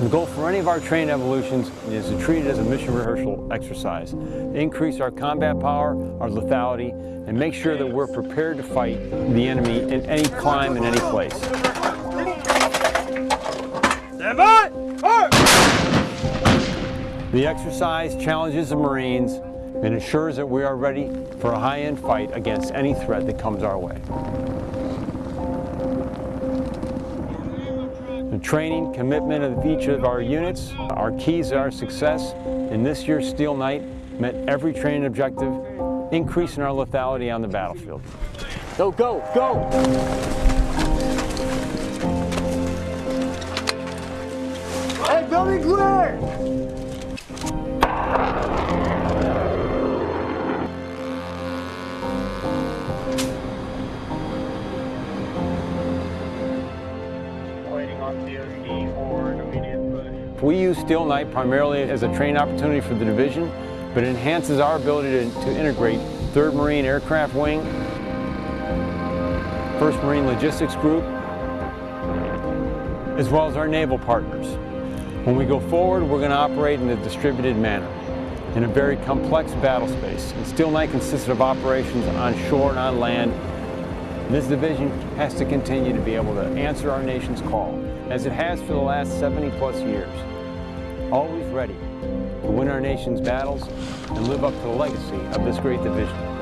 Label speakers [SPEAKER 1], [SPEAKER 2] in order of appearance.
[SPEAKER 1] The goal for any of our training evolutions is to treat it as a mission rehearsal exercise, increase our combat power, our lethality, and make sure that we're prepared to fight the enemy in any clime, in any place.
[SPEAKER 2] Stand by!
[SPEAKER 1] The exercise challenges the Marines and ensures that we are ready for a high-end fight against any threat that comes our way. Training, commitment of each of our units are keys to our success, and this year's Steel Knight met every training objective, increasing our lethality on the battlefield. Go, go, go!
[SPEAKER 2] Hey, building clear!
[SPEAKER 3] Waiting
[SPEAKER 1] We use Steel Knight primarily as a training opportunity for the division, but it enhances our ability to, to integrate 3rd Marine Aircraft Wing, 1st Marine Logistics Group, as well as our naval partners. When we go forward, we're going to operate in a distributed manner in a very complex battle space. And Steel Knight consists of operations on shore and on land. This division has to continue to be able to answer our nation's call, as it has for the last 70 plus years. Always ready to win our nation's battles and live up to the legacy of this great division.